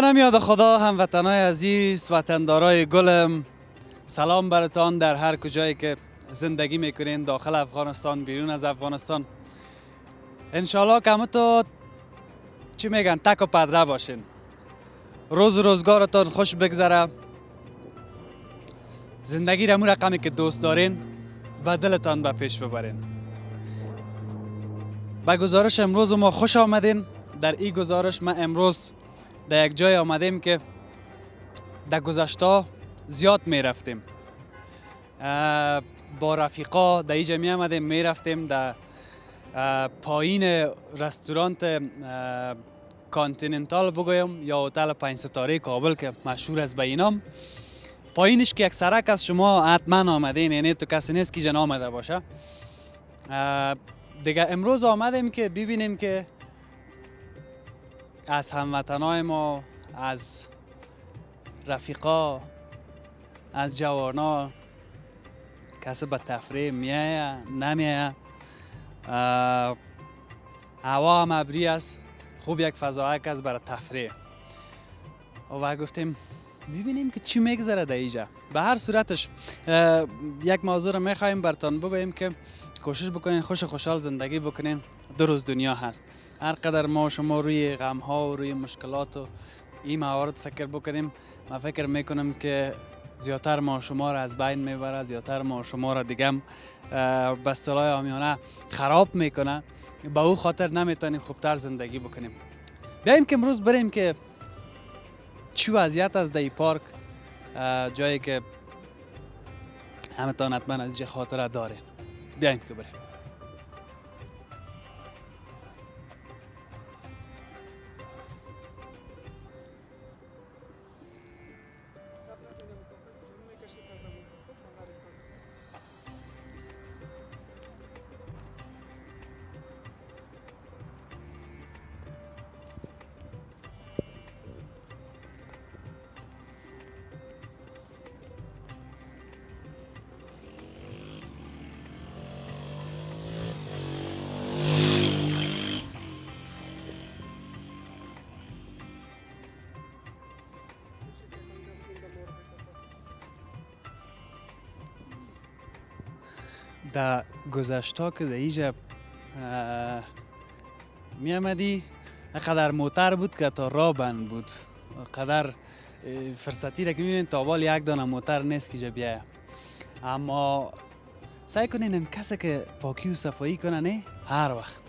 به نمیاد خدا هموطنای عزیز وطندارای گلم. سلام برتان در هر کجایی که زندگی می‌کنین داخل افغانستان بیرون از افغانستان. انشالله که تو چی میگن تک و پدره باشین. روز و روزگارتان خوش بگذره. زندگی را رقمی که دوست دارین به دلتان به پیش ببرین. به گزارش امروز ما خوش آمدین. در این گزارش ما امروز در یک جای آمدیم که در گذشته زیاد می رفتیم. با رفیقا در اینجا می آمدیم می رفتیم در پایین رستورانت کانتیننتال بگویم یا هتل پنج ستاره کابل که مشهور است به اینام پایینش که یک سرک از شما حتما آمدین یعنی تو کسی نیست که جن آمده باشه. دیگه امروز آمدیم که ببینیم که از هموطنای ما از رفیقا از جوانا کسی به تفریح میایه نمیایه هوا هم ابری است. خوب یک فضایک است برای تفریح. و گفتیم ببینیم که چی میگذره در اینجا به هر صورتش یک موضوع رو می‌خوایم برتان بگوییم که کوشش بکنین خوش خوشحال زندگی بکنین. دو روز دنیا هست. هر قدر ما شما روی غم ها و روی مشکلات و این موارد فکر بکنیم من فکر می‌کنم که زیادتر ما شما را از بین می‌بره زیادتر ما شما را دیگه به آمیانه خراب می‌کنه. به او خاطر نمی‌تونیم خوبتر زندگی بکنیم. بیایم که امروز بریم که چی وضعیت از دی پارک جایی که همه تا حتما از خاطره دارین بیایم که بریم. در گذشته که در اینجا می آمدی. قدر موتر بود که تا را بند بود. قدر فرصتی را که می‌بینید تا یک دانه موتر نیست که بیایه اما سعی کنین کسی که پاکی و صفایی کنه نه هر وقت.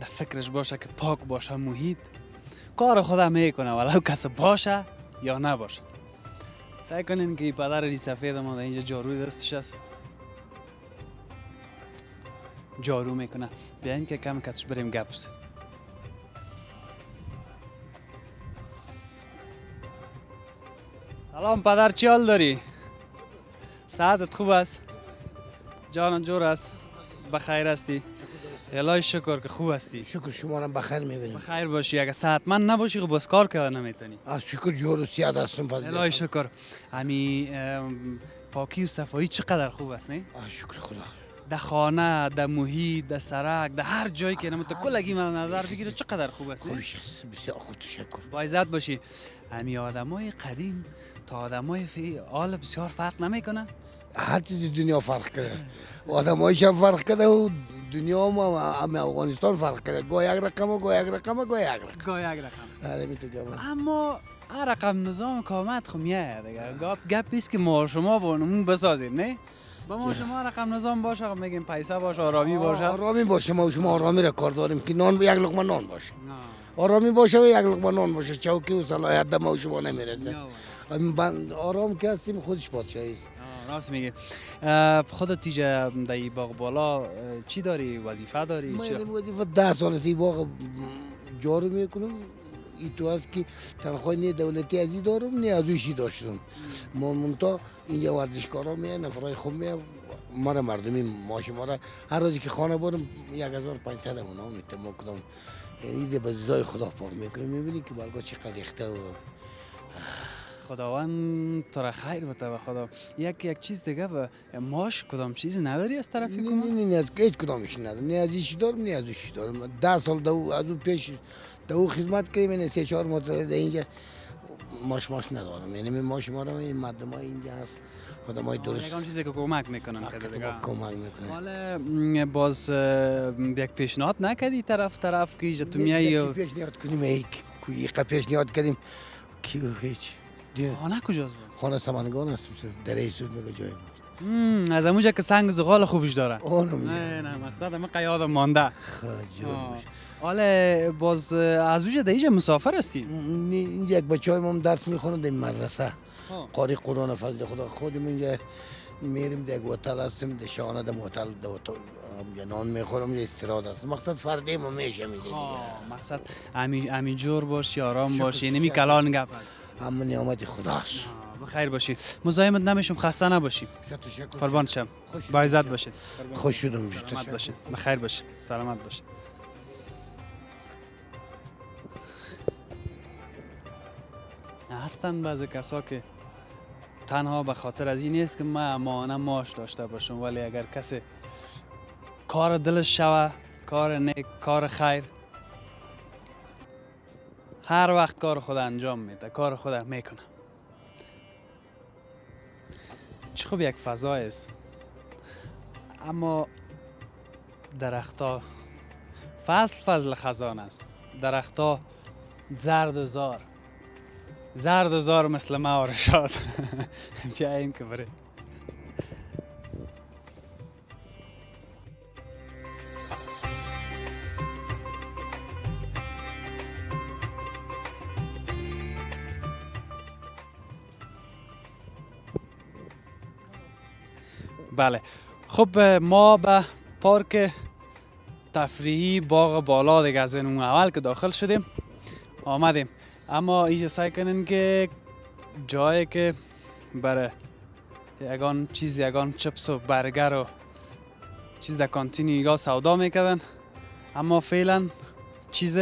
در فکرش باشه که پاک باشه محیط. کار خدا می‌کنه ولو کسی باشه یا نباشه. سعی کنین که پدر ری سفید ما اینجا جارو دستش است جارو می‌کنه بیایم که کم کتش بریم گپ سلام پدر چی حال داری؟ ساعتت خوب است؟ جان جور است؟ بخیر هستی؟ الهی شکر که خوب هستی. شکر شما را بخیر می‌بینیم. بخیر باشی. اگه من نباشی خب بس کار کردن نمی‌تونی از شکر جور و سیاد هستم الهی شکر. امی پاکی و صفایی چقدر خوب است نه؟ شکر خدا. در خانه در محیط در سرک در هر جایی که نمت کلگی من نظر بگیره چقدر خوب است خوبش است بسیار خوب تشکر. با عزت باشی. امی آدمای قدیم تا آدمای فی حال بسیار فرق نمی‌کنه. هر چیز دنیا فرق کرده. آدمایش هم فرق کرده و دنیا ما هم افغانستان فرق کرده. گاه یک رقم گاه یک رقم گاه یک رقم. گاه یک رقم. آره، اما هر رقم نظام کامت خو میایه دیگه. گپ گپ که ما شما بونمون بسازیم نه؟ با ما شما رقم نظام باشه خب میگیم پیسه باشه آرامی باشه. آرامی باشه ما شما آرامی را کار داریم که نان یک لقمه نان باشه. آرامی باشه و یک لقمه نان باشه. چوکی و صلاحیت دم شما نمی‌رسه. آرام که هستیم خودش پادشاهی است. راست میگه خودت تیجه در باغ بالا چی داری؟ وظیفه داری؟ من وظیفه ده سال است باغ جارو می‌کنم. ای تو هست که تنخواه نه دولتی ازی دارم نه از اوشی داشتم. ما منتا اینجا ورزشکارا میه نفرای خوب میه. ما را مردمی ماش ما را. هر روزی که خانه هزار پنجصد اونا میتم کدام یعنی به خدا پاک می‌کنم. می‌بینی که برگاه چقدر اخته و خداوند تو را خیر بده به خدا. یک یک چیز دیگه و ماش کدام چیزی نداری از طرفی نه نه نه از هیچ کدامش ندارم. نه از ایشی دارم نه از ایشی دارم. ده سال دو از اون پیش تو خدمت کردیم این سه چهار ماه در اینجا ماش ماش ندارم. یعنی من ماش ما رو این مردم های اینجا هست. آدم های درست یگان چیزی که کمک می‌کنن که دیگه. کمک می‌کنه حالا باز یک پیشنهاد نکردی طرف طرف که تو میایی و پیشنهاد کنیم یک پیشنهاد کردیم. کی هیچ؟ خانه کجاست خانه سمنگان هست در ایسود میگه جای ما از اموجا که سنگ زغال خوبش داره. نه نه مقصد همه قیاد مانده. حالا باز از اوجا اینجا مسافر هستی یک بچه های ما درس می‌خونن در مدرسه. آه. قاری قرآن فضل خدا. خودم اینجا میریم در یک هتل هستیم در شانه در هتل در هتل یا نان می‌خورم یا استراحت هست مقصد فردی ما میشه میشه دیگه. مقصد امی امی جور باش آرام باش یعنی می شکر. کلان گپ هست. اما نعمت خداست بخیر باشی مزاحمت نمیشم خسته نباشی قربان شم. با عزت باشید. خوش شدم. سلامت باشید. بخیر باشید. سلامت باشید. هستند بعضی کسا که تنها به خاطر از این نیست که من امانه ماش داشته باشم ولی اگر کسی کار دلش شوه کار نیک کار خیر هر وقت کار خود انجام میده کار خود می‌کنه. چه خوب یک فضای است. اما درختها فصل فضل خزان است. درختها زرد و زار. زرد و زار مثل ما و رشاد بیاییم که بریم. بله. خب ما به پارک تفریحی باغ بالا دیگه از این اول که داخل شدیم آمدیم. اما اینجا سعی کنین که جایی که برای یگان چیز یگان چپس و برگر و چیز در کانتین ایگا سودا می‌کردن. اما فعلا چیز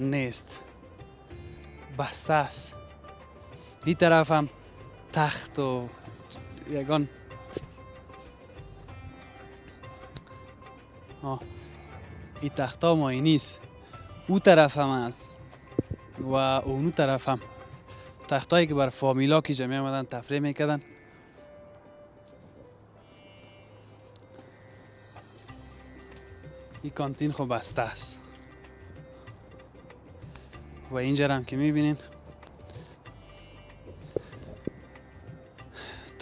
نیست. بسته است. این طرف هم تخت و یگان آه. این تختا مایی نیست او طرف هم هست و اونو طرف هم تختایی که بر فامیلا که جمعی آمدن تفریح می‌کردن این کانتین خب بسته است و اینجا هم که می‌بینین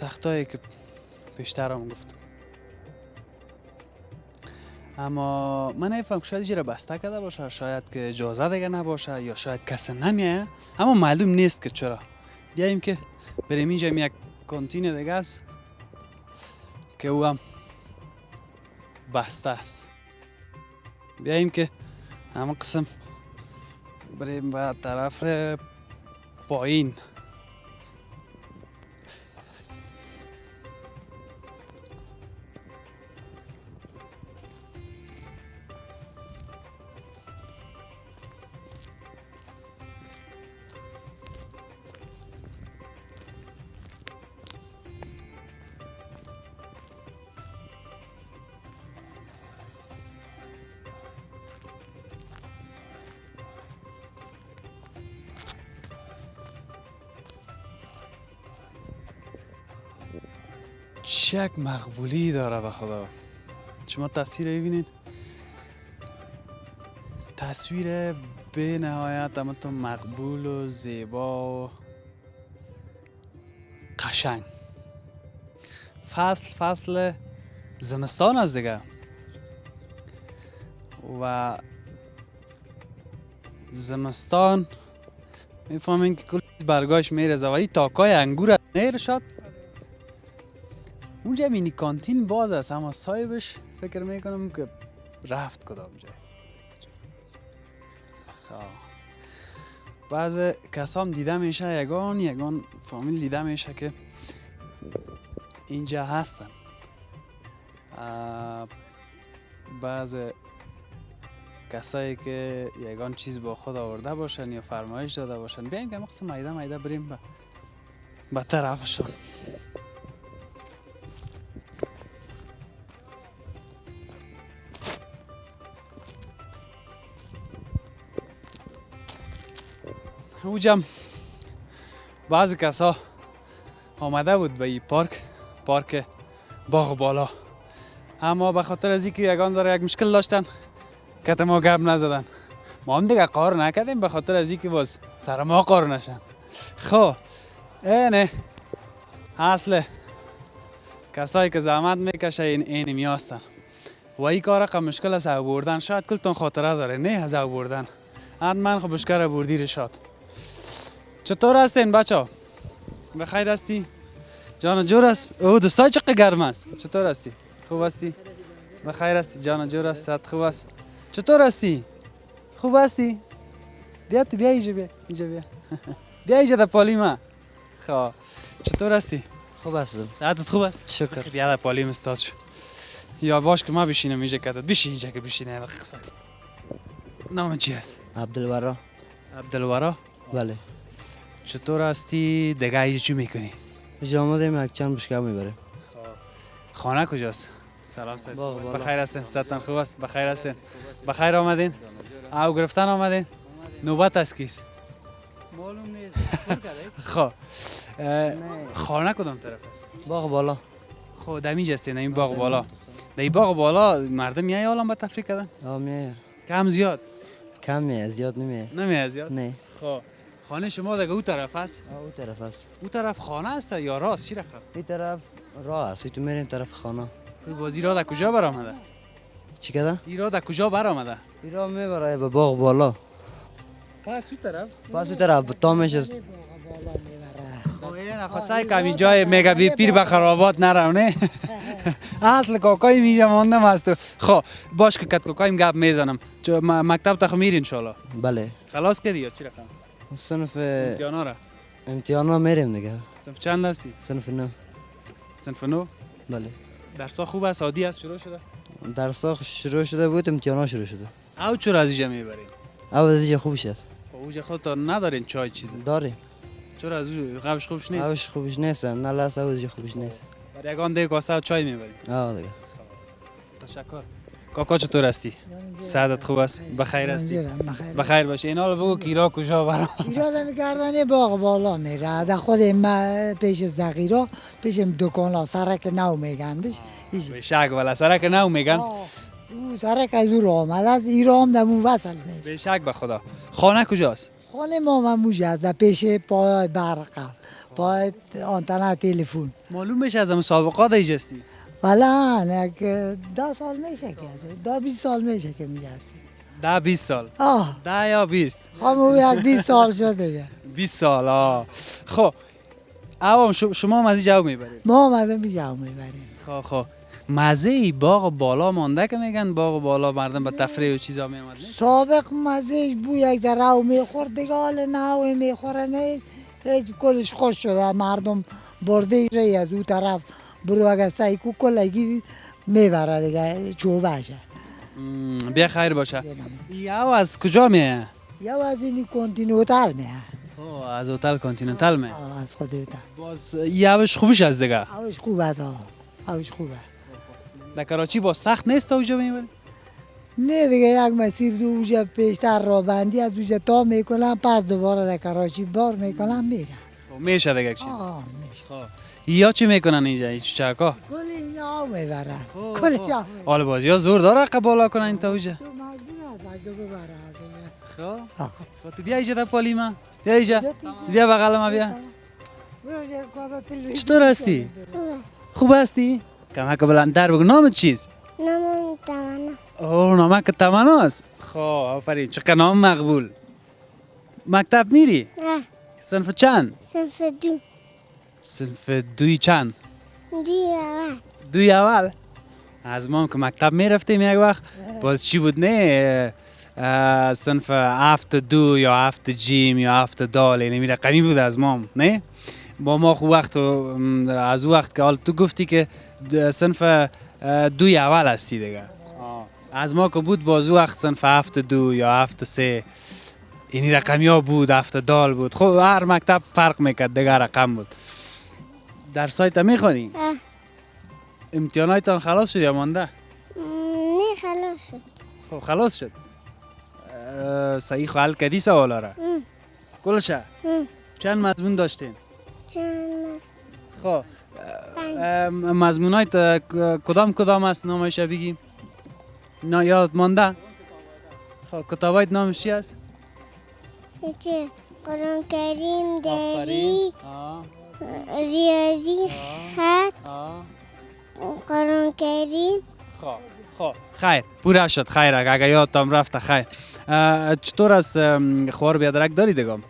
تختایی که بیشتر هم گفتم. اما من نمیفهم که شاید را بسته کرده باشه شاید که اجازه دیگه نباشه یا شاید کسی نمیه اما معلوم نیست که چرا. بیاییم که بریم. اینجا یک کانتین دیگه است که او هم بسته است. بیاییم که همه قسم بریم به طرف پایین. چه یک مقبولی داره به خدا. شما تصویر ببینید. تصویر به نهایت اما تو مقبول و زیبا و قشنگ. فصل فصل زمستان است دیگه. و زمستان می‌فهمین که کل برگاش میرزه و این تاکای انگور نیر شد اونجا مینی کانتین باز است اما صاحبش فکر می‌کنم که رفت کدام جای خب. بعض کسام دیده میشه یگان یگان فامیل دیده میشه که اینجا هستن. بعض کسایی که یگان چیز با خود آورده باشن یا فرمایش داده باشن بیاین که مقصد مایده مایده بریم به به طرفشان اوجم بعضی کسا آمده بود به این پارک پارک باغ بالا. اما به خاطر از اینکه یگان ذره یک مشکل داشتن کت ما گپ نزدن. ما هم دیگه قار نکردیم به خاطر از اینکه باز سر ما قار نشن. خب اینه اصل کسایی که زحمت می‌کشه این این میاستن. و این کار رقم مشکل است او بردن. شاید کلتون خاطره داره نه از او بردن. حتما خب مشکل بردی رشاد چطور هستین بچه بخیر هستی؟ جان جور است او دوستای چقدر گرم است چطور هستی؟ خوب هستی؟ بخیر هستی جان جور است صحت خوب است چطور هستی؟ خوب هستی؟ بیا تو بیا اینجا بیا اینجا بیا. بیا اینجا در پالی ما. خب چطور هستی؟ خوب هستم. صحتت خوب است شکر. بیا در پالی استاد شو. یا باش که ما بشینم اینجا کتت بشین اینجا که بشینه قصه نام چی است عبدالورا. عبدالورا؟ بله. چطور هستی؟ دیگه اینجا چی می‌کنی؟ اینجا آمدیم یک چند بشکه می‌بریم خانه کجاست؟ سلام سید. بخیر هستین صحتتان خوب است؟ بخیر هستین. بخیر آمدین. او گرفتن آمدین؟ نوبت است کیست؟ معلوم نیست. خب. خانه کدام طرف است؟ باغ بالا. خب دمیج هستین این باغ بالا. در این باغ بالا مردم میای حالا به تفریح کردن؟ آه میایه کم زیاد؟ کم میایه زیاد نمیایه نمیای زیاد؟ نه. خب. خانه شما دیگه او طرف است او طرف است او طرف خانه است یا راست؟ چی رخم این طرف راه است. تو میریم طرف خانه. بازی را در کجا برآمده؟ چی کده؟ این را در کجا برآمده؟ این راه می‌بره به باغ بالا. پس او طرف؟ پس او طرف تامش است خب این نخواستای کمی جای میگه بی پیر به خرابات نرم نه اصل کاکای میجا ماندم از تو خب باش که کت کاکایم گپ می‌زنم. مکتب تا میری انشالله بله. خلاص کردی یا چی رقم صنف امتحانا را امتحان ها میریم دیگه صنف چند هستی صنف نو صنف نو بله درسا خوب است عادی است شروع شده درس ها شروع شده بود امتحان ها شروع شده او چرا از اینجا می‌برین او از اینجا خوبش است خب اوجا خود تا ندارین چای چیزی داریم چرا از قبش خوبش نیست اوش خوبش نیست نه لست اوش خوبش نیست برای یگان دیگه کاسه چای می‌برین آه دیگه تشکر کاکا چطور هستی؟ سعادت خوب است بخیر هستی؟ بخیر. باشه. اینا بگو کیرا کجا برام ایراد میگردن باغ بالا میره. در خود ما پیش زغیرا پیش دکان ها سرک نو میگندش شک ولا سرک نو میگن. او سرک از او آمد از ایران در مون وصل میشه. به شک به خدا. خانه کجاست؟ خانه ما مموش است در پیش پای برق است. پای آنتنا تلفن. معلوم بشه از مسابقات ایجستی. ولی یک ده سال میشه که ده بیست سال میشه که میگستی ده 20 سال. آه. ده یا 20 همون یک بیست سال شده دیگه. 20 سال آه. خب. عوام شما هم از اینجا می‌برید؟ ما آمده میجا می‌بریم. خب خب. مزه ای باغ بالا مانده که میگن؟ باغ بالا مردم به تفریح و چیزا میامد سابق مزهش بو یک در رو می‌خورد دیگه حال نه می‌خوره نه. هیچ کلش خوش شده مردم برده ری از او طرف. برو اگر سعی کو کلگی می‌بره دیگه چوبشه بیا خیر باشه. یا از کجا میه؟ یا از این کنتینوتال میه. از هتل کانتیننتال میه. از خود اوتا باز یوش خوبش از دیگه. اوش خوب است. اوش خوبه. در کراچی با سخت نیست تا اونجا می‌بری نه دیگه یک مسیر دو اوجا پیشتر را بندی از اوجا تا می‌کنم پس دوباره در کراچی بار می‌کنم میرم. خب میشه دیگه چیز آه میشه. خب. یا چی می‌کنن اینجا این چکا کل اینا می‌برن. کلش خب. آه حال بازی ها زور داره که بالا کنن این تا اونجا. تو مجبور هست اگه ببره دیگه. خب تو بیا اینجا در پالی ما. بیا اینجا. بیا بغل ما بیا. چطور هستی؟ خوب هستی؟ کمک بلندتر بگو. نام چیز؟ نمان تمنا. اوه نامک تمناست. خب آفرین. چقدر نام مقبول. مکتب میری؟ نه. صنف چند؟ صنف دو. صنف دوی چند؟ دی اول. دوی اول؟ از ما هم که مکتب می‌رفتیم یک وقت. باز چی بود نه؟ صنف هفت دو یا هفت جیم یا هفت دال یعنی می رقمی بود از ما هم، نه؟ با ما خو وقت از او وقت که حال تو گفتی که صنف دوی اول هستی دیگه. از ما که بود باز او وقت صنف هفت دو یا هفت سه. اینی رقمی ها بود هفت دال بود. خب هر مکتب فرق می‌کرد دیگه رقم بود. در سایت می‌خوانی؟ اه. امتحانایتان خلاص شد یا مانده؟ نه خلاص شد خب خلاص شد صحیح حل کردی سوالا را ام. کلشه هم. چند مضمون داشتین چند مز خب پنج مضمون های کدام کدام است نامش بگیم نه یاد مانده خب کتاب های نامش چی است قرآن کریم. دری ریاضی خط. قرآن کریم خب خب. خیر. پورا شد. خیر اگه یادتان رفته خیر. چطور ام، خوار بیادرک داری دگم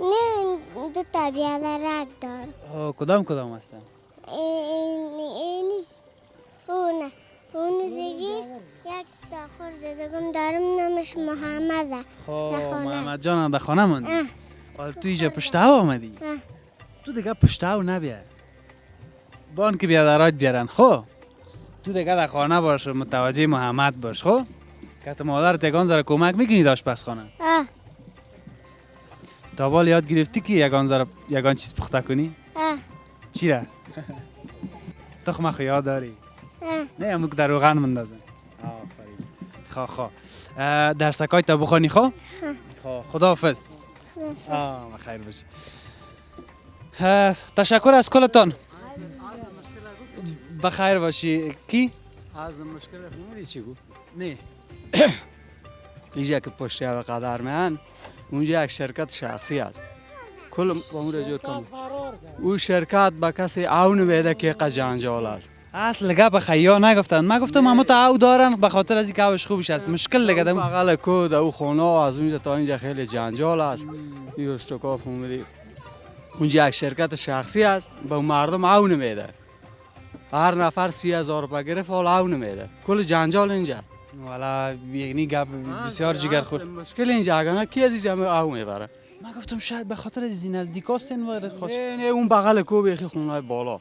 نه دو تا بیادرک دار کدام کدام هستن؟ این اینیش اونه. اونو زیگیش یک تا خورده دگم دارم. نامش محمده. خب. محمد جان در خانه ماندی. تو اینجا پشته آمدی؟ اه. تو دیگه پشته نبیا بان که بیادرات بیارن. خب تو دیگه در خانه باش و متوجه محمد باش. خب که تو مادر تگان زره کمک می‌کنی داشت پس خانه اه تا بال یاد گرفتی که یگان زره یگان چیز پخته کنی؟ اه چی را تخم خو یاد داری؟ اه نه امو که در روغن مندازن آفرین. خا خا اه، درسکای تا بخوانی خب؟ خب. خداحافظ. خدافظ. آه خیر باشی تشکر از کلتان. بخیر باشی. کی؟ از مشکل فهمیدی چی بود؟ نه. اینجا که پشت و قدر من اونجا یک شرکت شخصی است کل با اون رجوع کن او شرکت به کسی اون میده که قد جنجال است. اصل گپ خیا نگفتن. من گفتم اما تا او دارن به خاطر از اینکه اوش خوبش است مشکل لگه دم بغل کود او خانه از اونجا تا اینجا خیلی جنجال است. یه اشتکا فهمیدی اونجا یک شرکت شخصی است به مردم اون میده. هر نفر سی هزار روپه گرفت حالا اون میده. کل جنجال اینجا. والا یعنی گپ بسیار جگر خور مشکل اینجا اگر کی از اینجا او می‌بره؟ من گفتم شاید به خاطر از این نزدیکا سن وارد خوش نه نه اون بغل کو بیخی خونه بالا.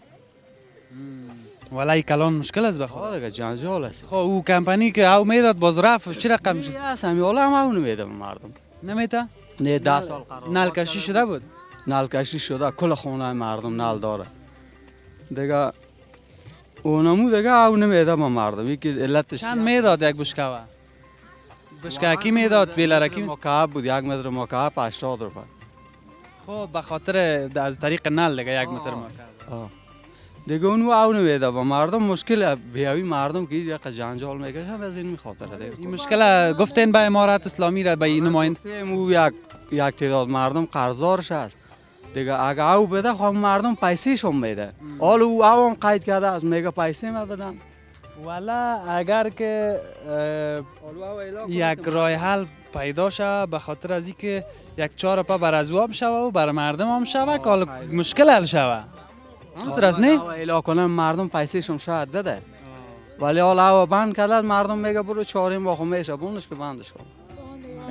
والا این کلان مشکل است بخواد دیگه جنجال است. خب او کمپانی که او می‌داد باز رفت. چی رقم شد؟ است همین حالا هم به مردم. نمیتا؟ نه ده سال قرار نل کشی شده بود؟ نل کشی شده کل خونه مردم نل داره. دیگه اونمو دیگه اون میده به مردم یکی علتش چند می‌داد یک بشکوه بشکه کی می‌داد؟ بیلرکی مکعب بود یک متر مکعب 80 روپه. خب به خاطر از طریق نل دیگه یک متر ما آه. دیگه اونو اونو میده به مردم. مشکل بیاوی مردم که یک جنجال می‌کشن از این میخاطر دیگه. این مشکل گفتین به امارت اسلامی را به این نمایند او یک یک تعداد مردم قرضدارش است دیگه اگه او بده خب مردم پیسهش هم میده. حالا او او هم قید کرده است میگه پیسه ما بدم. والا اگر که یک راه حل پیدا شود به خاطر از اینکه یک چهار پا بر از او هم شوه و بر مردم هم شوه که مشکل حل شوه. همونطور است نه؟ او اعلام کنه مردم پیسهش هم شاید بده. ولی حالا او بند کرده مردم میگه برو چهاریم با خمیشه بوندش که بندش کن.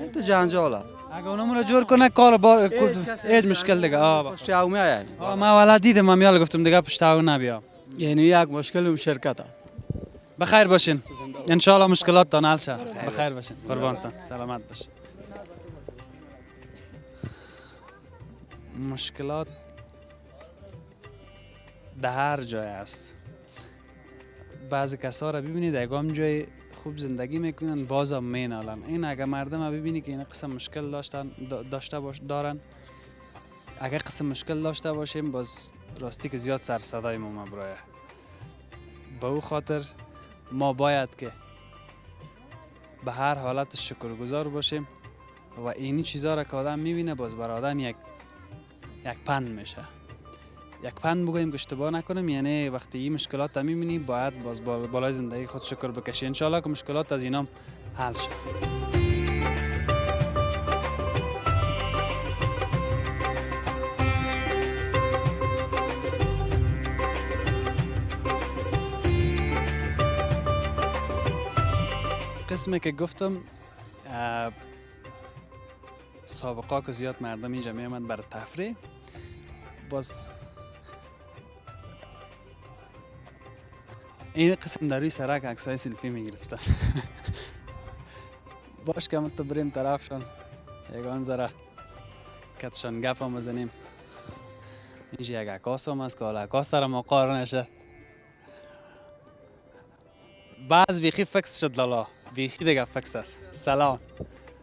این تو جنجال اگه اونم را جور کنه کار با هیچ مشکل دیگه. با- پشت او میاد آه من والا دیدم من گفتم دیگه پشت او نبیا. یعنی یک مشکل اون شرکت است بخیر باشین. انشالله مشکلات تان حل شه بخیر باشین. قربانتان سلامت باشین. مشکلات در هر جای است. بعضی کسا را ببینید اگام جای خوب زندگی می‌کنن. بازم مینالن. این اگه مردم ببینی که این قسم مشکل داشتن دا- داشته باش دارن اگه قسم مشکل داشته باشیم باز راستی که زیاد سر صدای ما برایه به او خاطر ما باید که به هر حالت شکرگزار باشیم و اینی چیزها را که آدم می‌بینه باز بر آدم یک یک پند میشه. یک پند بگویم که اشتباه نکنیم یعنی وقتی این مشکلات را می‌بینی باید باز بال- بالای زندگی خود شکر بکشی. انشالله که مشکلات از اینام حل شه. قسمی که گفتم سابقا که زیاد مردم اینجا میامد برای تفریح. باز این قسم در روی سرک عکسای سلفی می‌گرفتن. باش که تو بریم طرفشان یگان ذره کتشان گپ هم بزنیم. اینجا یک عکاس هم هست که حالا عکاس سر ما قار نشه. بعض بیخی فکس شد لالا. بیخی دیگه فکس است. سلام.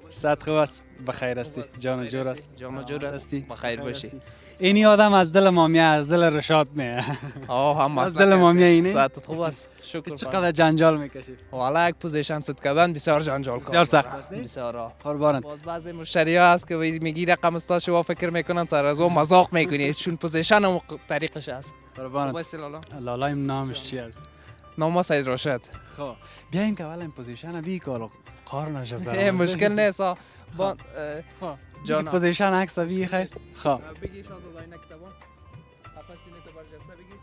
صد خوب است؟ بخیر استی جان جور است. جان و جور است. استی بخیر باشی. اینی آدم از دل مامیه از دل رشاد میه. آه هم از دل مامیه اینه ساعتت خوب است. شکر چقدر جنجال می‌کشید والا یک پوزیشن ست کردن بسیار جنجال کار بسیار سخت. است،؟ بسیار آه. قربانت. باز بعضی مشتری ها هست که میگی رقم استاد شما فکر می‌کنن سر از اون مذاق می‌کنی. چون پوزیشن هم طریقش است قربانت. بس لالا؟ لالایم نامش چی است نام سید راشد. خب. بیاین که اول این پوزیشن بی کار قار نشه مشکل نیست. با جانم. پوزیشن عکس بی خیر. خب. بگی شازده این کتابا قفص اینه تو برجسته بگی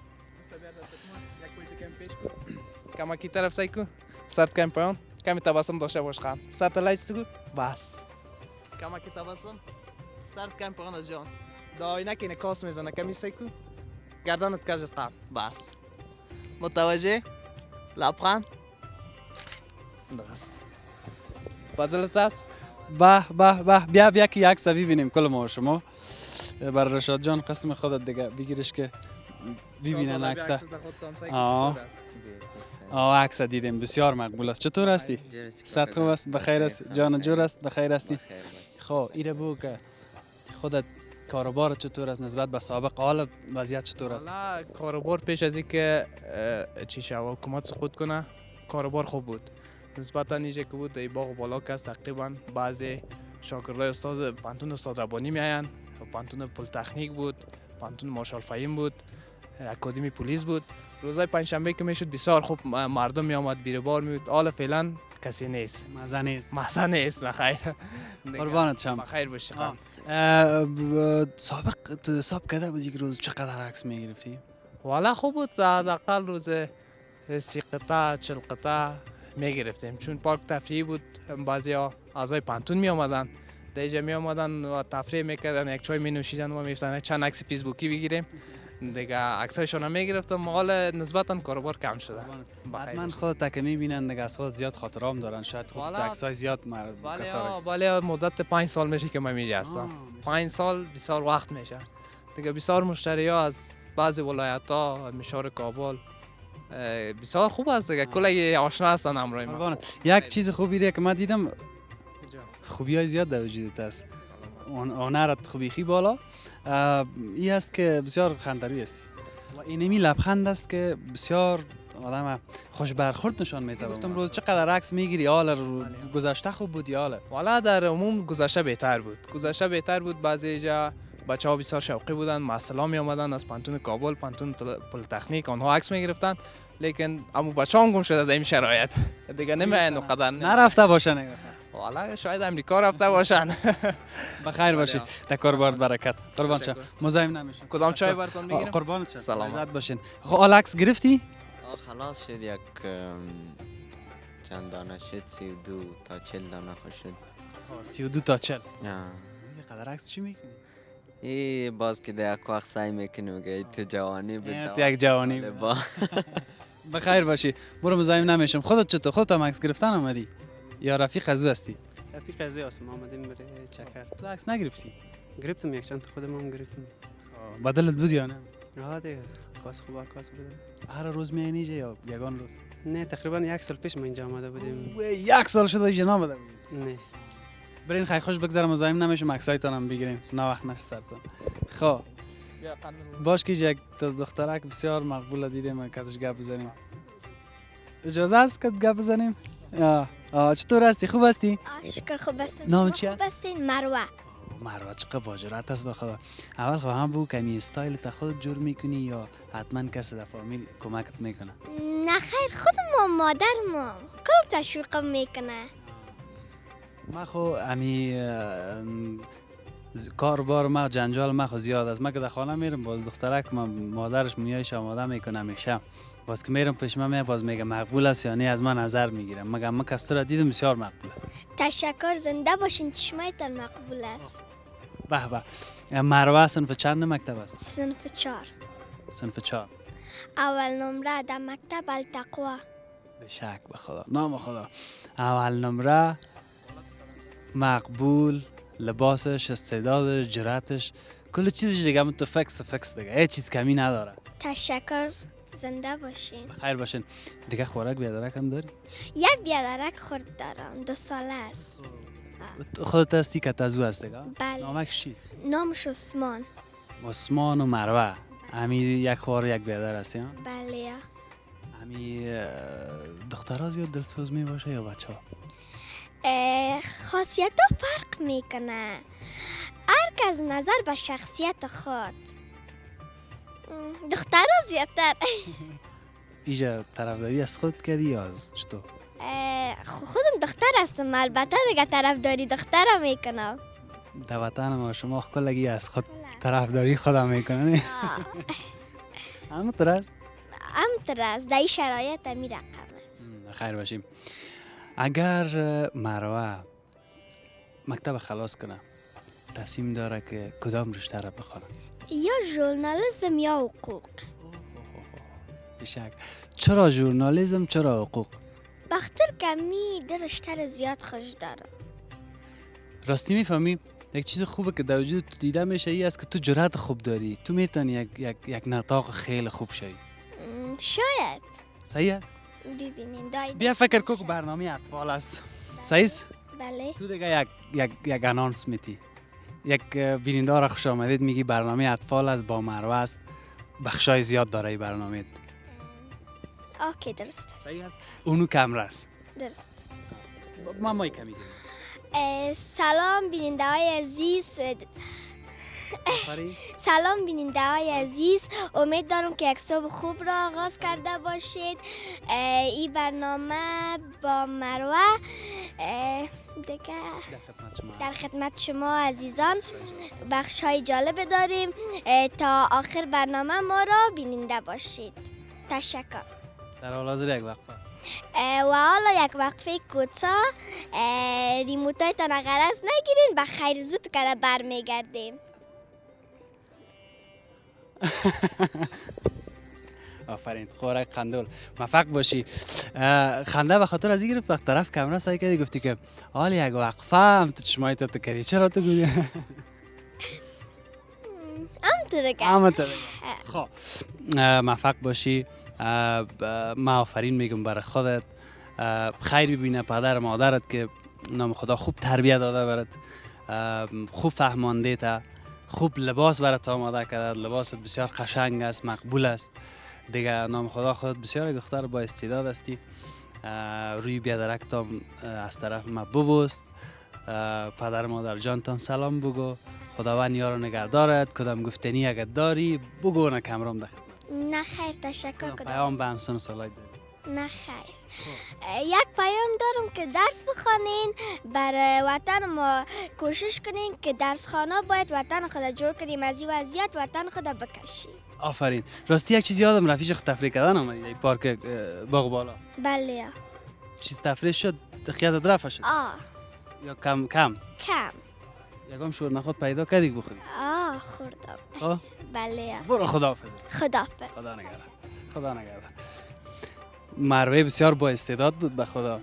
دستت ما. یک پویت کم پیش کن. کمکی طرف سعی کن. سرت کم پایان کمی تبسم داشته باش خان. سرت لایست کن بس. کمکی تبسم. سرت کم پایان از جان. دا آینه که نکاس می‌زنه. کمی سعی کن. گردنت کج است بس. متوجه؟ لبخند. درست. بدلت است به به به بیا بیا که یک سوی ببینیم کل ما شما. بر رشاد جان قسم خودت دیگه بگیرش که ببینن عکس آه. آه عکس دیدیم. بسیار مقبول است. چطور هستی؟ صد خوب است. بخیر است. جان جور است. بخیر هستی. خب ایره بگو که خودت کاروبار چطور است؟ نسبت به سابق حال وضعیت چطور است؟ کاروبار پیش از اینکه چی شو حکومت سقوط کنه کاروبار خوب بود. نسبتا نیجه که بود ای باغ بالا که است تقریبا بعضی شاگردای استاد پانتون استاد ربانی میاین پانتون پل تکنیک بود پانتون مارشال فهیم بود اکادمی پلیس بود. روزای پنجشنبه که می‌شد بسیار خوب مردم می آمد بیره بار می بود حالا فعلا کسی نیست. مزه نیست. مزه نیست نه خیر. قربانت شم. بخیر باشی سابق تو حساب کرده بودی که روز؟ چقدر عکس می‌گرفتی؟ والا خوب بود. حداقل روز سی قطعه چل قطعه می گرفتیم چون پارک تفریحی بود بعضی ها اعضای پانتون می آمدن در اینجا می آمدن و تفریح می‌کردن. یک چای می نوشیدن و می چند عکس فیسبوکی بگیریم دیگه عکسایشون هم می گرفتم حال نسبتا کاروبار کم شده. حتما. خود تک می‌بینن دیگه از خود زیاد خاطرام دارن. شاید خود والا- عکس های زیاد مر ها مدت پنج سال میشه که من میجا هستم. پنج سال بسیار وقت میشه. دیگه بسیار مشتری ها از بعضی ولایت ها مشار کابل بسیار خوب است دیگه. کلی آشنا هستن همراه ما. یک چیز خوبی ره که من دیدم خوبی های زیاد در وجودت است. آن- آنرت خوبی. خی بالا. اه، ای است که بسیار خندروی است. اینمی لبخند است که بسیار آدم خوش برخورد نشان میده گفتم روز چقدر عکس می‌گیری؟ حال رو گذشته خوب بود یا حالا؟ در عموم گذشته بهتر بود. گذشته بهتر بود. بعضی جا بچه ها بسیار شوقی بودن مثلا می آمدن از پوهنتون کابل پوهنتون تل- پلیتکنیک آنها عکس می گرفتن لیکن امو بچه هم گم شده در این شرایط. دیگه نمیاین و قدر نرفته باشه نگاه والا شاید امریکا رفته باشن. بخیر باشی. در کاربار برکت. قربان شم. تشکر. مزاحم نمیشم. کدام چای براتون بگیرم قربانت شم. سلامت. عزت باشین. خب عکس گرفتی؟ خلاص شد. یک چند دانه شد؟ سی و دو تا چل دانه خوش شد. 32 تا 40 آه. قدر عکس چی می‌کنی ای باز که در یک وقت سعی می‌کنی میگه ای تو جوانی بود ای تو دوام یک جوانی. بود. با بخیر باشی. برو مزاحم نمیشم. خودت چطور؟ خودت هم عکس گرفتن آمدی یا رفیق از او هستی؟ رفیق ازی است ما آمدیم برای چکر. تو عکس نگرفتی؟ گرفتم یک چند خودم هم گرفتم بدلت بود یا نه؟ آه دیگه. کاس خوب کاس بودم هر روز می اینجا یا یگان روز؟ نه تقریبا یک سال پیش ما اینجا آمده بودیم. یک سال شده اینجا نامده نه. برین خیلی خوش بگذره مزاحم نمیشم عکسایتان هم بگیریم. نه وقت نشه سرتون. خب. باش که یک دخترک بسیار مقبول دیدیم کتش گپ بزنیم. اجازه است که گپ بزنیم؟ آه. آه چطور هستی؟ خوب هستی؟ شکر خوب هستم. نام چی خوب هستین؟ مروه. مروه چقدر باجرات است بخدا اول خب هم بگو کمی استایل تا خودت جور می‌کنی یا حتما کسی در فامیل کمکت می‌کنه؟ نه خیر خود ما مادر ما کل تشویقم می‌کنه. ما خو امی اه، ز- کاربار ما جنجال ما خو زیاد است. ما که در خانه میرم باز دخترک ما مادرش میایش آماده می‌کنه همیشه باز که میرم پیش میاد باز میگه مقبول است یا نه از من نظر می‌گیرم. مگه ما کس تو را دیدم بسیار مقبول است. تشکر زنده باشین. چشمایتان مقبول است. به به. مروه صنف چند مکتب است؟ صنف چار صنف چهار. اول نمره در مکتب التقوا. به شک به خدا. نام خدا. اول نمره. مقبول لباسش استعدادش جراتش کل چیزش دیگه همون تو فکس فکس دیگه. هیچ چیز کمی نداره. تشکر. زنده باشین. خیر باشین. دیگه خوراک بیادرک هم داری؟ یک بیادرک خورد دارم. دو ساله است. خودت هستی که تزو هستی که؟ بله. نامک چیست نامش عثمان. عثمان و مروه. همی یک خوار یک بیادر هستی ها؟ بله. همی دخترها زیاد دلسوز می باشه یا بچه ها خاصیت ها فرق می‌کنه. هر کس نظر به شخصیت خود. ام، دخترها زیادتر. ایجا طرفداری از خود کردی یا از خو- خودم دختر هستم. البته دیگه طرفداری دخترها می‌کنم در وطن ما شما کلگی از خود طرفداری خودم می‌کنه همه طرز؟ همطور است در این شرایط می رقم است خیر باشیم. اگر مروه مکتب خلاص کنه تصمیم داره که کدام رشته را بخونه. یا ژورنالیسم یا حقوق. بشک چرا ژورنالیسم چرا حقوق؟ بختر کمی درشتر زیاد خوش دارم. راستی می‌فهمی؟ یک چیز خوبه که در وجود تو دیده میشه ای است که تو جرأت خوب داری. تو می‌تونی یک, یک, یک نطاق خیلی خوب شوی. شاید. صحیح؟ ببینیم بیا فکر کو که برنامه اطفال است؟ بله. تو دیگه یک یک یک انانس میتی. یک بیننده را خوش آمدید میگی برنامه اطفال است با مروه است. بخشای زیاد داره این برنامه. اوکی درست است. صحیح است. اونو کمره است. درست. ما مای کمی سلام بیننده های عزیز. سلام بیننده های عزیز. امید دارم که یک صبح خوب را آغاز کرده باشید. این برنامه با مروه در خدمت شما عزیزان بخش های جالب داریم. تا آخر برنامه ما را بیننده باشید. تشکر. در حال حاضر یک وقفه. و حالا یک وقفه کوتاه. اه، ریموتایتان اگر از نگیرین به خیر زود که برمیگردیم. آفرین خوراک قندول موفق باشی. خنده به خاطر از این گرفت وقت طرف کامرا سعی کردی گفتی که حال یک وقفه هم تو چشمای تو کردی. چرا تو گویی؟ اما تو خب. موفق باشی. من آفرین میگم برای خودت. خیر ببینه پدر مادرت که نام خدا خوب تربیت داده برات. خوب فهمانده تا. خوب لباس برات آماده کرده لباست بسیار قشنگ است مقبول است. دیگه نام خدا خودت بسیار دختر با استعداد هستی. روی بیادرک تام اه، از طرف ما ببوست پدر مادر جان تام سلام بگو. خداوند یارو نگهدارت. کدام گفتنی اگر داری بگو نه کمرام ده نه خیر تشکر کنم پیام به همسن سالای داری؟ نه خیر. یک پیام دارم که درس بخوانین برای وطن ما کوشش کنین که درس خانه باید وطن خود جور کنیم از این وضعیت وطن خود بکشیم آفرین. راستی یک چیز یادم رفیش تفریح کردن آمدی ای پارک باغ بالا. بله. چیز تفریح شد خیالت رفت شد. آه. یا کم کم؟ کم. یکم شور نخود پیدا کردی بخوری. آه خوردم. خب؟ بله. برو خداحافظ. خدافظ خدا نگهدار. خدا نگهدار. مروه بسیار با استعداد بود به خدا.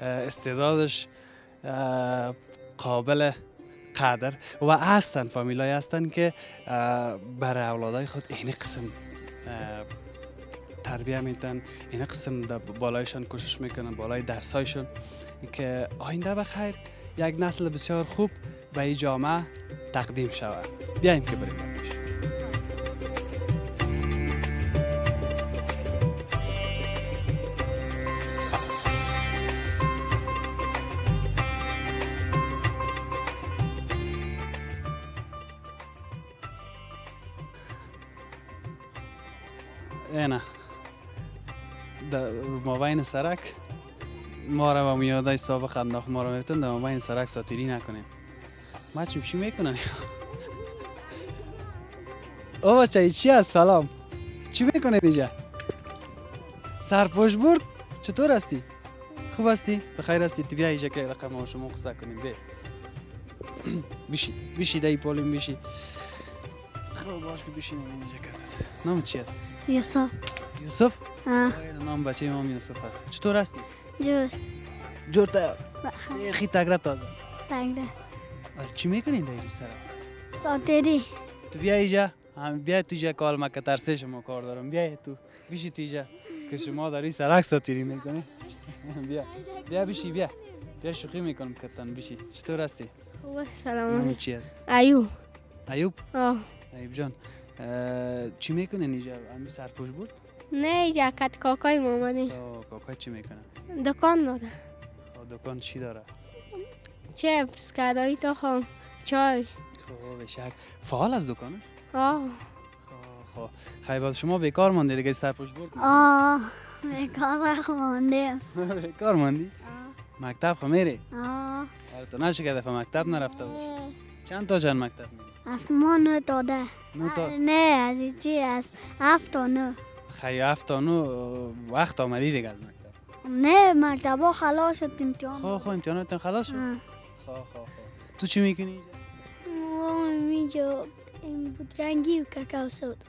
استعدادش قابل قدر. و هستن فامیلای هستن که برای اولادای خود این قسم تربیه میتن این قسم در بالایشان کوشش می‌کنن بالای درسایشان که آینده بخیر یک نسل بسیار خوب به این جامعه تقدیم شود. بیایم که بریم. مابین سرک. ما را با میادای سابق انداخت ما را میفتن در مابین سرک ساتیری نکنیم. ما چی می‌کنن؟ او بچه چی هست؟ سلام. چی می‌کنه دیجا؟ سرپوش برد؟ چطور هستی؟ خوب هستی؟ بخیر هستی. تو بیا اینجا که رقم ما شما قصه کنیم بیا. بیشی بیشی دایی پولیم بیشی خب باش که بیشی اینجا کردت نام چی هست یوسف یوسف؟ آه. نام بچه امام یوسف هست. چطور هستی؟ جور. جور تا. خی تگره تازه. تنگه آره، چی می‌کنین در این سر ساتری تو بیا اینجا هم بیا تو اینجا کال ما که ترسه شما کار دارم. بیا تو. بیشی تو اینجا که شما در این سرک ساتیری می‌کنی. بیا. بیا بیشی بیا. بیا شوخی می‌کنم که تن بشی چطور هستی؟ خوب نام سلام چی است ایو ایوب؟ آه. ایوب جان. چی می‌کنه اینجا؟ همین سرپوش بود؟ نه جاکت کاکای مامانی تا کاکا چی می‌کنه؟ دکان داده خب دکان چی داره؟ چپس کدایی تخم چای. خب بشک فعال از دکانش آه. خب خب. خیلی باز شما بیکار مانده دیگه سرپوش بود آه بیکار خونده بیکار ماندی؟ مکتب خو میری؟ آه. آره تو نشه که دفعه مکتب نرفته باش چند تا چند مکتب میری؟ از ما نو تا نه از چی؟ از هفت تا نو خیلی هفت تا نو وقت آمدی دیگه از مکتب نه مکتبا خلاص شد امتحان خب خب امتحانات خلاص شد؟ آه. خب تو چی می‌کنی؟ اینجا این بود رنگی و کاکاو سود.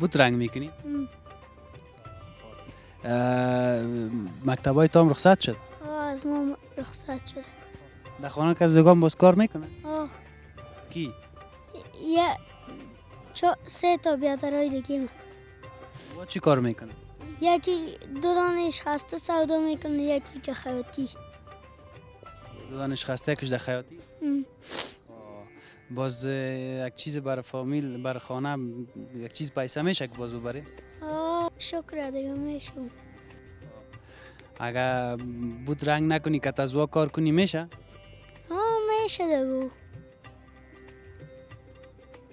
بود رنگ می‌کنی؟ ام. مکتب های تام رخصت شد؟ از ما رخصت شده در خانه کس زگان باز کار می‌کنه؟ آه. کی؟ یه سه تا بیادرای دیگه من با چی کار می‌کنه؟ یکی دو دانش خسته سودا می‌کنه یکی که خیاطی. دو دانش خسته کش در خیاطی. باز یک چیز برای فامیل برای خانه یک چیز پیسه میشه که باز ببره آه شکر دیگه میشون اگر بود رنگ نکنی که تزوا کار کنی میشه؟ آه میشه دیگه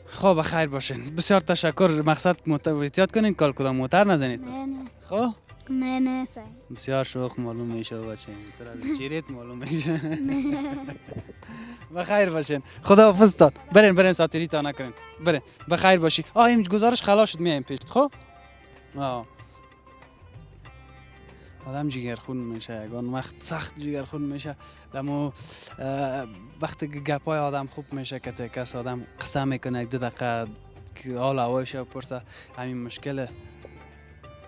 خب خیر باشین. بسیار تشکر. مقصد احتیاط کنین کال کدام موتر نزنید؟ نه نه. خب؟ نه نه سعی. بسیار شوخ معلوم میشه بچه تو از چیریت معلوم میشه. بخیر باشین. خدا حافظ تان برین برین ساتری تا نکنین. برین. بخیر باشی. آه این گزارش خلاص شد. میایم پیش. خب؟ آه. آدم جگرخون میشه یگان وقت سخت جگرخون میشه. دمو وقتی که گپای آدم خوب میشه که ته کس آدم قسم می‌کنه یک دو دقیقه حال هوایش پرسه همین مشکل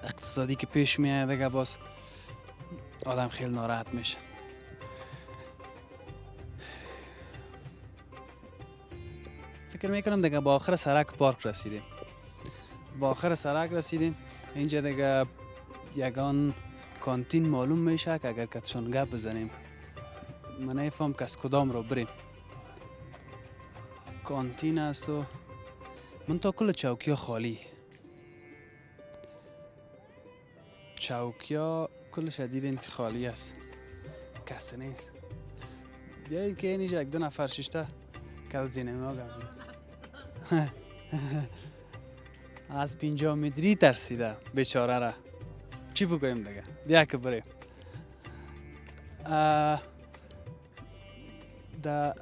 اقتصادی که پیش میاد دیگه باز آدم خیلی ناراحت میشه. فکر می‌کنم دیگه با آخر سرک پارک رسیدیم. با آخر سرک رسیدیم. اینجا دیگه یگان کانتین معلوم میشه که اگر کتشان گپ بزنیم من نفهم که از کدام رو بریم. کانتین است و من تا کل چوکی خالی. چوکی ها کلش دیدین که خالی است. کسی نیست. بیاییم که اینجا یک دو نفر ششته کل زینه ما گپ بزن. از پینجا متری ترسیده بیچاره را. چی بگویم دیگه؟ بیا که بریم. دا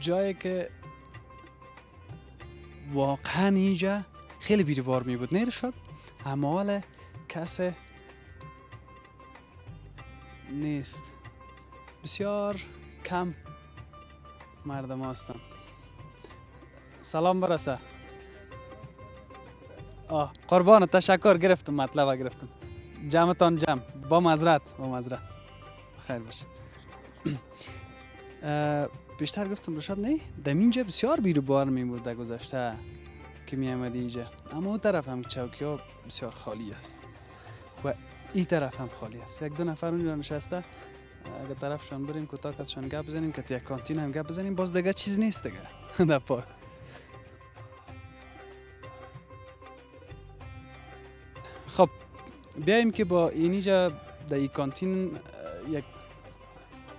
جایی که واقعا اینجا خیلی بیروبار می بود. نیر شد؟ اما حال کس نیست. بسیار کم مردم هستن. سلام برسه. آه قربان تشکر گرفتم مطلب گرفتم جمعتان جمع با مزرت با مزرت خیر باشه بیشتر گفتم رشاد نه دم اینجا بسیار بیرو بار می گذشته که می آمدی اینجا اما اون طرف هم چوکی ها بسیار خالی است و این طرف هم خالی است یک دو نفر اونجا نشسته اگر طرفشان بریم کوتاه ازشان گپ بزنیم که یک کانتین هم گپ بزنیم باز دیگه چیز نیست دیگه در پارک بیایم که با اینجا در این کانتین یک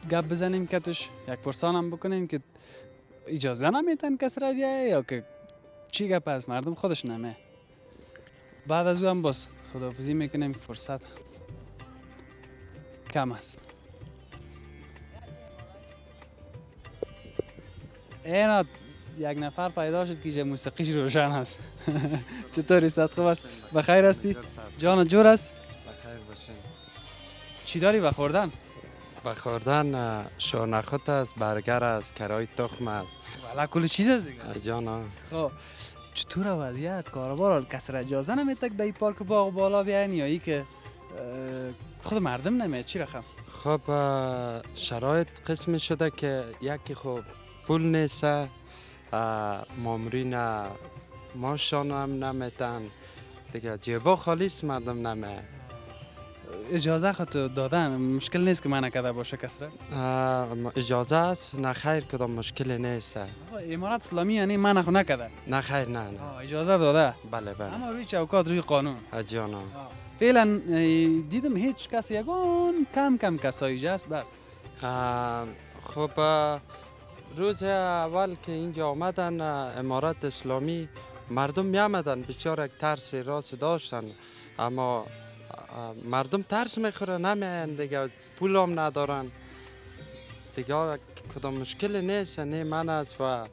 گپ بزنیم کتش یک پرسان هم بکنیم که اجازه نمیتن کس را بیایه یا که چی گپ است مردم خودش نمه. بعد از او هم باز خداحافظی می‌کنیم که فرصت کم است اینا یک نفر پیدا شد که اینجا موسیقیش روشن است چطوری؟ صد خوب است؟ بخیر هستی؟ جان جور است؟ بخیر باشین. چی داری؟ بخوردن به خوردن شورنخوت است برگر است کرای تخم است. والا کل چیز است جانا. خب چطور وضعیت؟ کاروبار کس را اجازه در این پارک باغ بالا بیاین یا ای که خود مردم نمیاد؟ چی رقم؟ خب شرایط قسمی شده که یکی خب پول نیست مامرین ماشان هم نمیتن دیگه جیبا خالی است مردم نمه. اجازه خود دادن. مشکل نیست که من نکرده باشه کس را آه، م- اجازه است. نه خیر کدام مشکلی نیست. امارات اسلامی یعنی من خو نکرده نه خیر نه نه. اجازه داده. بله بله. اما روی چوکات روی قانون. جانا. فعلا دیدم هیچ کس یگان کم کم کسایی بس. آه، خب روز اول که اینجا آمدن امارات اسلامی مردم می آمدن بسیار یک ترس راست داشتن. اما مردم ترس می‌خوره. نمیان دیگه. پول هم ندارن. دیگه کدام مشکلی نیست. نه من است و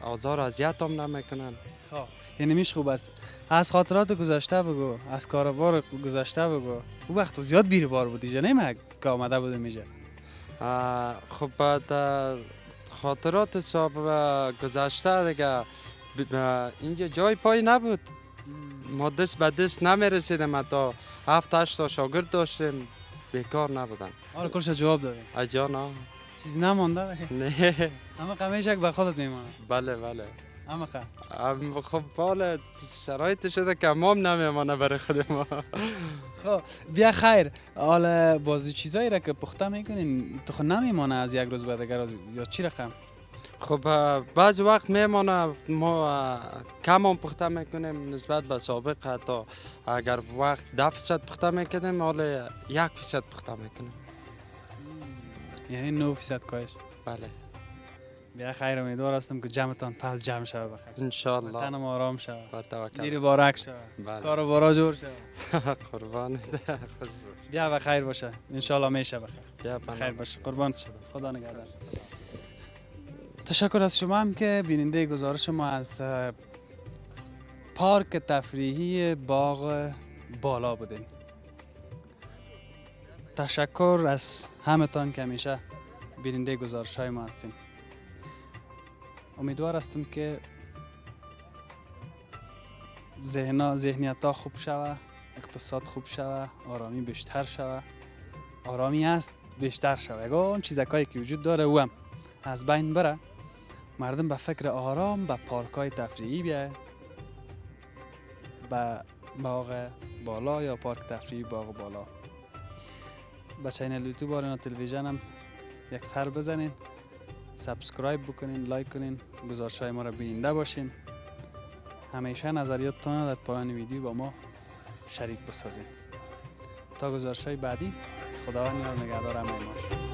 آزار اذیت هم نمی‌کنن. خب. یعنی میش خوب است. از خاطرات گذشته بگو. از کاروبار گذشته بگو. او وقت زیاد بیری بار بودی جا. نه که آمده بودم اینجا. خب بعد خاطرات صاحب آه، گذشته دیگه. اینجا جای پای نبود. ما دست به دست نمی رسیدیم تا هفت هشت تا شاگرد داشتیم. بیکار نبودن. آره کلش جواب دادیم. اجا نه چیزی نمانده؟ نه. اما قمیش یک به خودت میمانه. بله بله. اما خب. خب بالا شرایط شده که امام نمیمانه برای خود ما خب بیا خیر. حالا بازی چیزایی را که پخته می‌کنین تو خود نمیمانه از یک روز به دیگر روز یا چی رقم؟ خب بعض وقت میمانه ما کم هم پخته می‌کنیم نسبت به سابق حتی. اگر وقت ده فیصد پخته می‌کنیم حالا یک فیصد پخته می‌کنیم. یعنی 9 فیصد کاهش. بله. بیا خیر امیدوار هستم که جمعتان پس جمع شود بخیر. انشالله تنم آرام شود. با توکل. دیر بارک شود. بله. کاروبارا جور شود. قربان. بیا و خیر باشه. انشالله میشه بخیر. بیا. خیر باشه. قربان شد خدا نگهدار. تشکر از شما هم که بیننده گزارش ما از پارک تفریحی باغ بالا بودین تشکر از همتان که همیشه بیننده گزارش های ما هستین. امیدوار هستم که ذهنا ذهنیت خوب شوه اقتصاد خوب شوه آرامی بیشتر شوه. آرامی است بیشتر شوه. یگان چیزکایی که وجود داره او از بین بره. مردم به فکر آرام به پارک های تفریحی بیایه به باغ بالا یا پارک تفریحی باغ بالا. به channel یوتیوب آریانا تلویزیون هم یک سر بزنین. subscribe بکنین like کنین. گزارش های ما را بیننده باشین همیشه نظریاتتان را در پایان ویدیو با ما شریک بسازین تا گزارش های بعدی خداوند یار نگهدار همه.